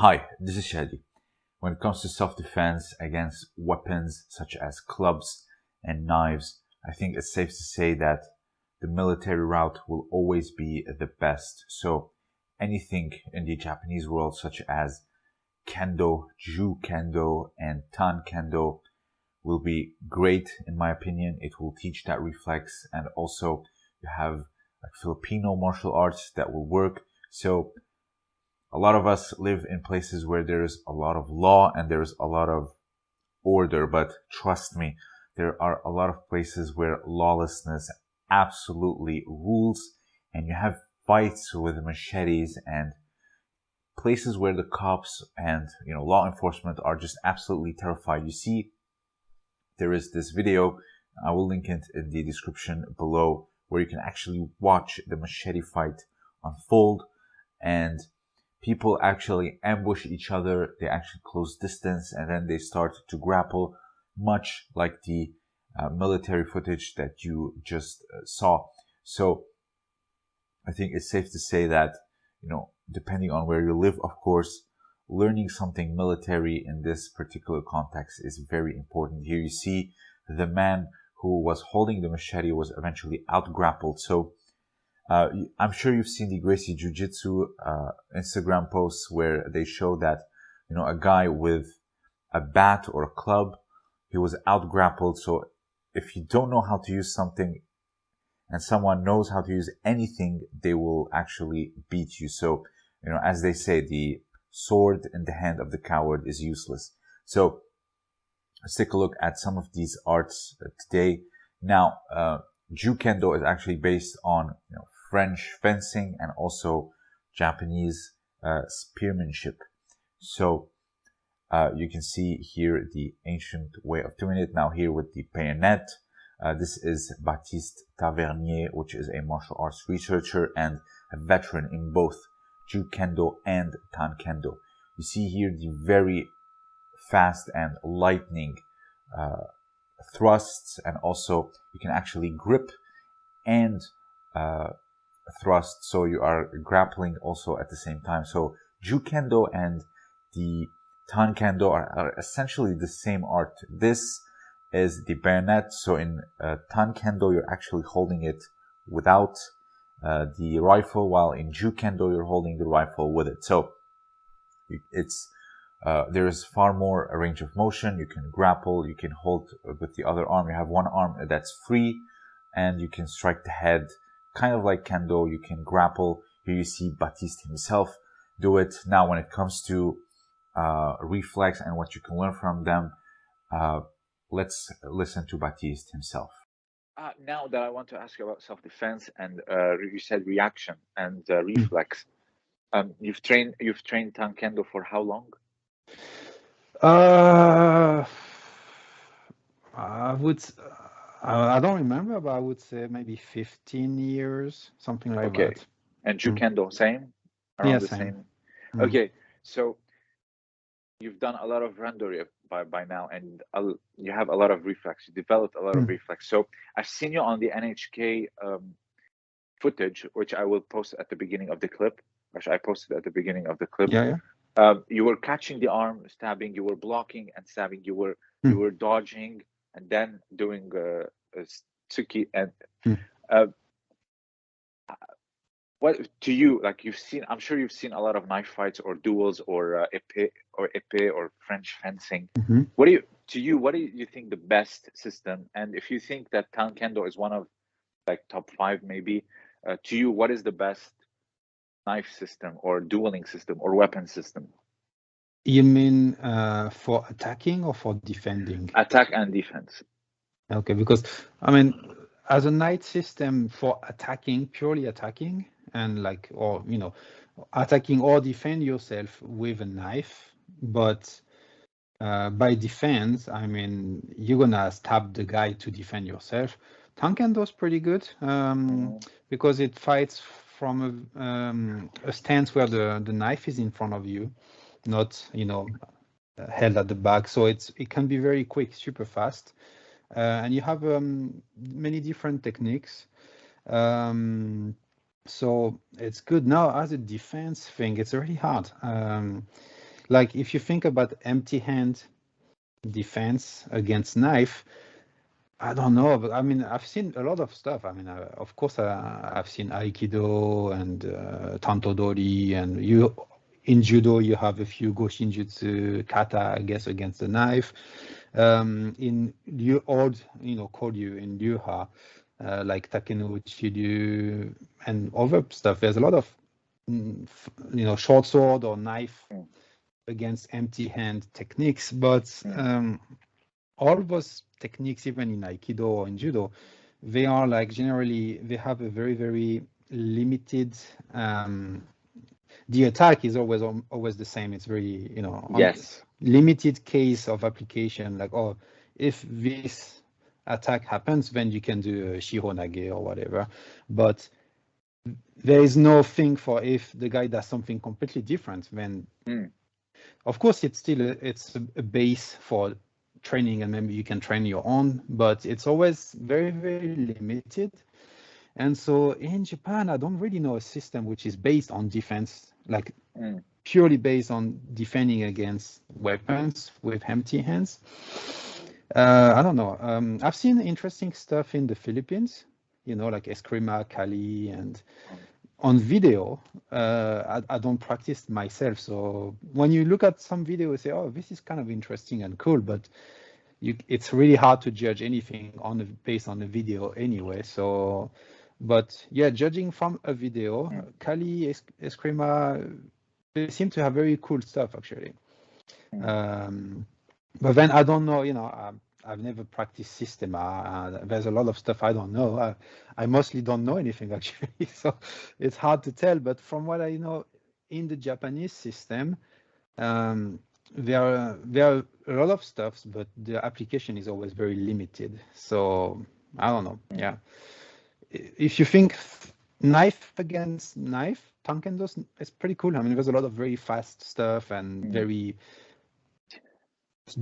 Hi, this is Shadi. When it comes to self-defense against weapons such as clubs and knives, I think it's safe to say that the military route will always be the best. So anything in the Japanese world such as Kendo, Ju Kendo, and Tan Kendo will be great in my opinion. It will teach that reflex and also you have like Filipino martial arts that will work. So a lot of us live in places where there's a lot of law and there's a lot of order, but trust me, there are a lot of places where lawlessness absolutely rules and you have fights with machetes and places where the cops and you know law enforcement are just absolutely terrified. You see, there is this video, I will link it in the description below, where you can actually watch the machete fight unfold and people actually ambush each other, they actually close distance, and then they start to grapple, much like the uh, military footage that you just uh, saw. So I think it's safe to say that, you know, depending on where you live, of course, learning something military in this particular context is very important. Here you see the man who was holding the machete was eventually out grappled. So uh, I'm sure you've seen the Gracie Jiu Jitsu uh, Instagram posts where they show that, you know, a guy with a bat or a club, he was out grappled. So if you don't know how to use something and someone knows how to use anything, they will actually beat you. So, you know, as they say, the sword in the hand of the coward is useless. So let's take a look at some of these arts today. Now, uh, Ju Kendo is actually based on you know, French fencing and also Japanese uh, spearmanship. So uh, you can see here the ancient way of doing it. Now here with the bayonet, uh, this is Baptiste Tavernier, which is a martial arts researcher and a veteran in both Ju Kendo and Tan Kendo. You see here the very fast and lightning uh, thrusts and also you can actually grip and uh, thrust so you are grappling also at the same time. So ju kendo and the tan kendo are, are essentially the same art. This is the bayonet. So in uh, tan kendo you're actually holding it without uh, the rifle while in ju kendo you're holding the rifle with it. So it's uh, there is far more a range of motion. You can grapple you can hold with the other arm. You have one arm that's free and you can strike the head kind of like kendo, you can grapple. Here you see Baptiste himself do it. Now, when it comes to uh, reflex and what you can learn from them, uh, let's listen to Baptiste himself. Uh, now that I want to ask you about self-defense and uh, you said reaction and uh, hmm. reflex, um, you've trained you've trained Tan Kendo for how long? Uh, I would I don't remember, but I would say maybe 15 years, something like okay. that. And Ju Kendo, mm. same? Around yeah, the same. same. Mm. Okay, so you've done a lot of randori by, by now, and you have a lot of reflex. You developed a lot mm. of reflex. So I've seen you on the NHK um, footage, which I will post at the beginning of the clip. Which I posted at the beginning of the clip. Yeah, yeah. Um, you were catching the arm, stabbing. You were blocking and stabbing. You were you mm. were dodging and then doing uh, tsuki and hmm. uh, what to you like you've seen i'm sure you've seen a lot of knife fights or duels or uh, épée or épée or french fencing mm-hmm. what do you to you what do you think the best system and if you think that tan kendo is one of like top five maybe uh, to you what is the best knife system or dueling system or weapon system you mean uh, for attacking or for defending? Attack and defense. Okay, because I mean, as a knight system for attacking, purely attacking, and like, or you know, attacking or defend yourself with a knife, but uh, by defense, I mean, you're gonna stab the guy to defend yourself. Tan Kendo is pretty good um, mm. because it fights from a, um, a stance where the, the knife is in front of you not you know held at the back. So it's it can be very quick, super fast, uh, and you have um, many different techniques. Um, so it's good now as a defense thing. It's really hard. Um, like if you think about empty hand defense against knife, I don't know, but I mean, I've seen a lot of stuff. I mean, uh, of course, uh, I've seen Aikido and uh, Tantodori, and you in judo you have a few Goshinjutsu, kata, I guess, against the knife. Um, in Liu old, you know, Koryu in Ryu-Ha, uh, like Takenouchi Ryu and other stuff. There's a lot of, mm, you know, short sword or knife mm. against empty hand techniques, but mm. um, all those techniques, even in Aikido or in Judo, they are like generally, they have a very, very limited, um, the attack is always always the same. It's very, you know, yes, limited case of application. Like, oh, if this attack happens, then you can do a Shihonage or whatever. But there is no thing for if the guy does something completely different. Then, mm. of course, it's still a, it's a base for training and maybe you can train your own, but it's always very, very limited. And so in Japan, I don't really know a system which is based on defense, like mm. purely based on defending against weapons with empty hands. Uh, I don't know. Um, I've seen interesting stuff in the Philippines, you know, like Eskrima, Kali, and on video, uh, I, I, don't practice myself. So when you look at some video, you say, oh, this is kind of interesting and cool, but you, it's really hard to judge anything on the, based on the video anyway. So, but yeah, judging from a video, yeah. Kali, es Eskrima, they seem to have very cool stuff actually. Yeah. Um, but then I don't know, you know, um, I've never practiced system. Uh, there's a lot of stuff I don't know. I, I mostly don't know anything actually, so it's hard to tell. But from what I know in the Japanese system, um, there are there are a lot of stuffs, but the application is always very limited. So I don't know. Yeah, if you think knife against knife, Tankendo is pretty cool. I mean, there's a lot of very fast stuff and mm. very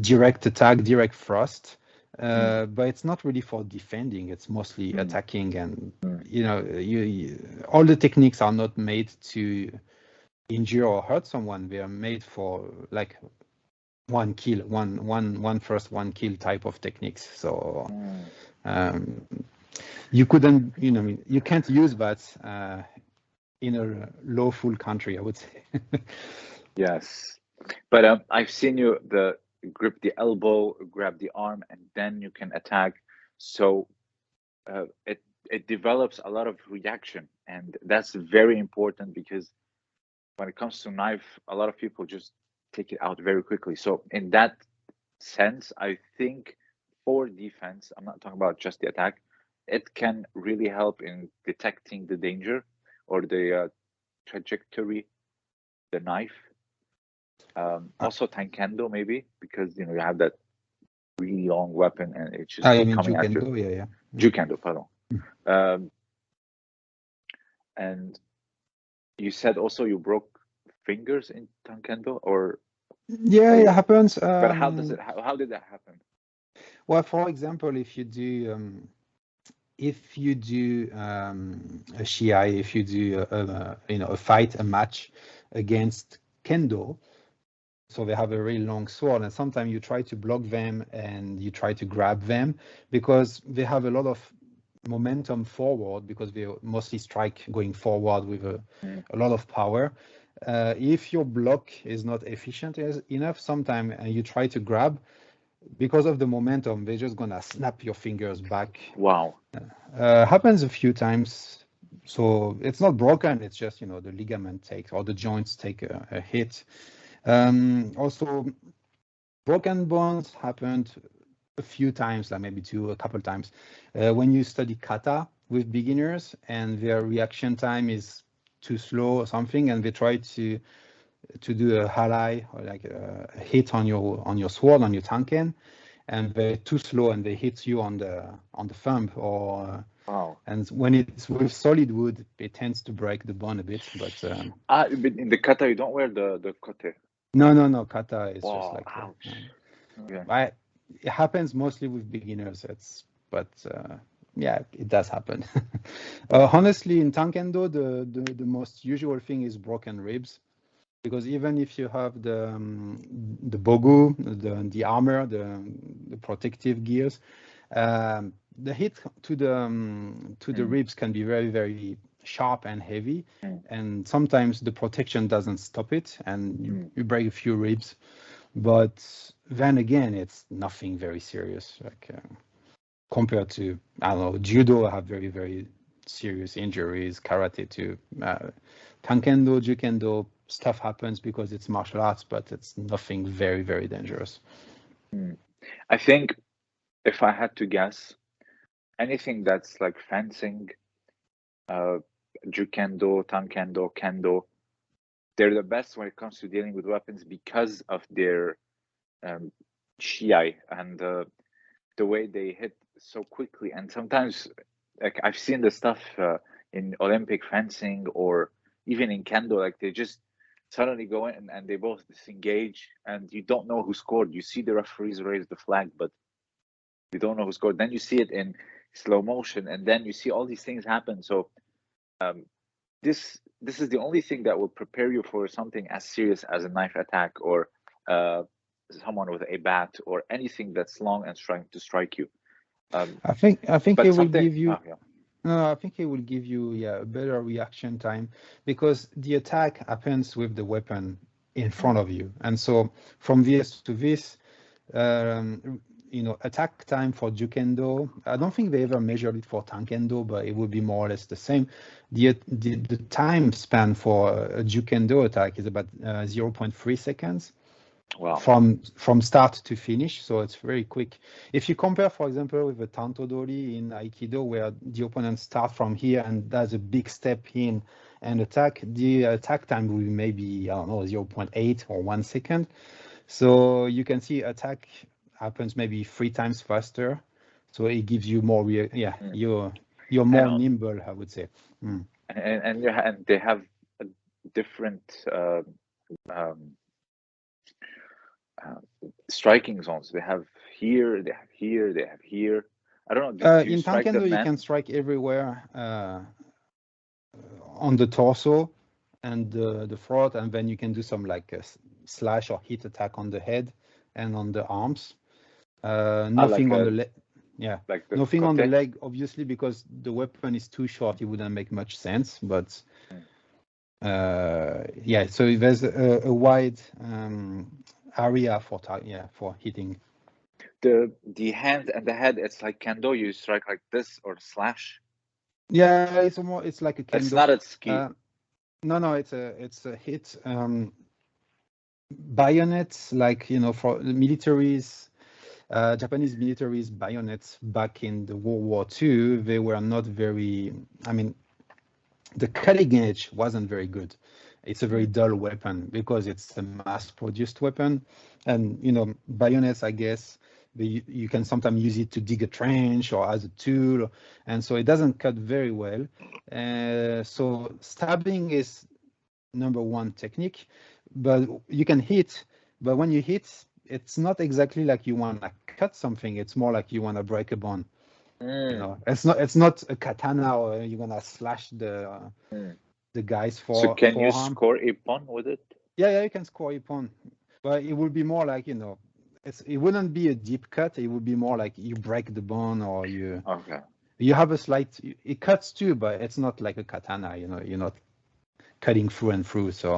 direct attack, direct thrust. Uh, mm. but it's not really for defending. It's mostly mm. attacking, and mm. you know, you, you, all the techniques are not made to injure or hurt someone. They are made for like one kill, one one one first, one kill type of techniques. So mm. um, you couldn't, you know, you can't use that uh, in a lawful country. I would say. yes, but um, I've seen you the grip the elbow, grab the arm, and then you can attack. So uh, it it develops a lot of reaction, and that's very important because when it comes to knife, a lot of people just take it out very quickly. So in that sense, I think for defense, I'm not talking about just the attack, it can really help in detecting the danger or the uh, trajectory, the knife um, uh, also Tankendo maybe because you know you have that really long weapon and it's just ah, coming at you. Yeah, yeah. Jukendo, pardon. Hmm. Um, and you said also you broke fingers in Tankendo or yeah it happens um, but how does um, it how, how did that happen well for example if you do um, if you do um, a shiai if you do a, a, you know a fight a match against kendo so they have a really long sword and sometimes you try to block them and you try to grab them because they have a lot of momentum forward because they mostly strike going forward with a, mm. a lot of power uh, if your block is not efficient enough sometimes and you try to grab because of the momentum they're just gonna snap your fingers back. Wow. Uh, happens a few times. So it's not broken it's just you know the ligament takes or the joints take a, a hit. Um, also, broken bones happened a few times, like maybe two, a couple times, uh, when you study kata with beginners and their reaction time is too slow or something, and they try to to do a harai or like a hit on your on your sword on your tanken, and they're too slow and they hit you on the on the thumb or Wow. And when it's with solid wood, it tends to break the bone a bit. But um, ah, in the kata, you don't wear the the kote. No, no, no. Kata is just like ouch. Okay. I, it happens mostly with beginners. It's but uh, yeah, it does happen. uh, honestly, in tankendo, the, the the most usual thing is broken ribs. Because even if you have the um, the bogu, the the armor, the the protective gears, um, the hit to the um, to the mm. ribs can be very very sharp and heavy, mm. and sometimes the protection doesn't stop it, and you, mm. you break a few ribs. But then again, it's nothing very serious. Like uh, compared to I don't know judo, I have very very serious injuries. Karate too. Uh, tankendo, jukendo, stuff happens because it's martial arts, but it's nothing very very dangerous. Mm. I think if I had to guess, anything that's like fencing, uh, jukendo, tankendo, kendo, they're the best when it comes to dealing with weapons because of their um, shiai and uh, the way they hit so quickly. And sometimes, like I've seen the stuff uh, in Olympic fencing or even in kendo, like they just suddenly go in and, and they both disengage, and you don't know who scored. You see the referees raise the flag, but you don't know who scored. Then you see it in slow motion, and then you see all these things happen. So um, this this is the only thing that will prepare you for something as serious as a knife attack or uh, someone with a bat or anything that's long and trying to strike you. Um, I think I think it will give you. Oh, yeah. No, I think it will give you yeah a better reaction time because the attack happens with the weapon in front of you, and so from this to this, um, you know, attack time for Jukendo, I don't think they ever measured it for Tankendo, but it would be more or less the same. The, the, the time span for a Jukendo attack is about uh, 0.3 seconds. Wow. From from start to finish, so it's very quick. If you compare, for example, with a Tantodori in Aikido, where the opponent starts from here and does a big step in and attack, the attack time will be maybe I don't know 0.8 or one second. So you can see attack happens maybe three times faster. So it gives you more, yeah, mm. you're you're more and, nimble, I would say. Mm. And and, and they have a different uh, um, uh, striking zones. They have here, they have here, they have here. I don't know. Uh, in Tankendo, you can strike everywhere uh, on the torso and the, the throat, and then you can do some like a slash or hit attack on the head and on the arms. Uh, nothing like on a, the leg. Yeah, like the nothing on the leg, obviously, because the weapon is too short. It wouldn't make much sense. But hmm. Uh, yeah, so there's a, a wide um, area for yeah for hitting. The the hand and the head, it's like kendo. You strike like this or slash. Yeah, it's more. It's like a kendo. It's not a ski. Uh, no, no, it's a it's a hit. Um, bayonets, like you know, for the militaries uh, Japanese military's bayonets back in the World War II, they were not very, I mean, the cutting edge wasn't very good. It's a very dull weapon because it's a mass-produced weapon. And, you know, bayonets, I guess, you can sometimes use it to dig a trench or as a tool. And so it doesn't cut very well. Uh, so stabbing is number one technique, but you can hit, but when you hit, it's not exactly like you want to cut something. It's more like you want to break a bone. Mm. You know, it's not it's not a katana or you're gonna slash the uh, mm. the guys for. So can you score ippon with it? Yeah, yeah, you can score ippon, but it would be more like you know, it's it wouldn't be a deep cut. It would be more like you break the bone or you. Okay. You have a slight. It cuts too, but it's not like a katana. You know, you're not cutting through and through. So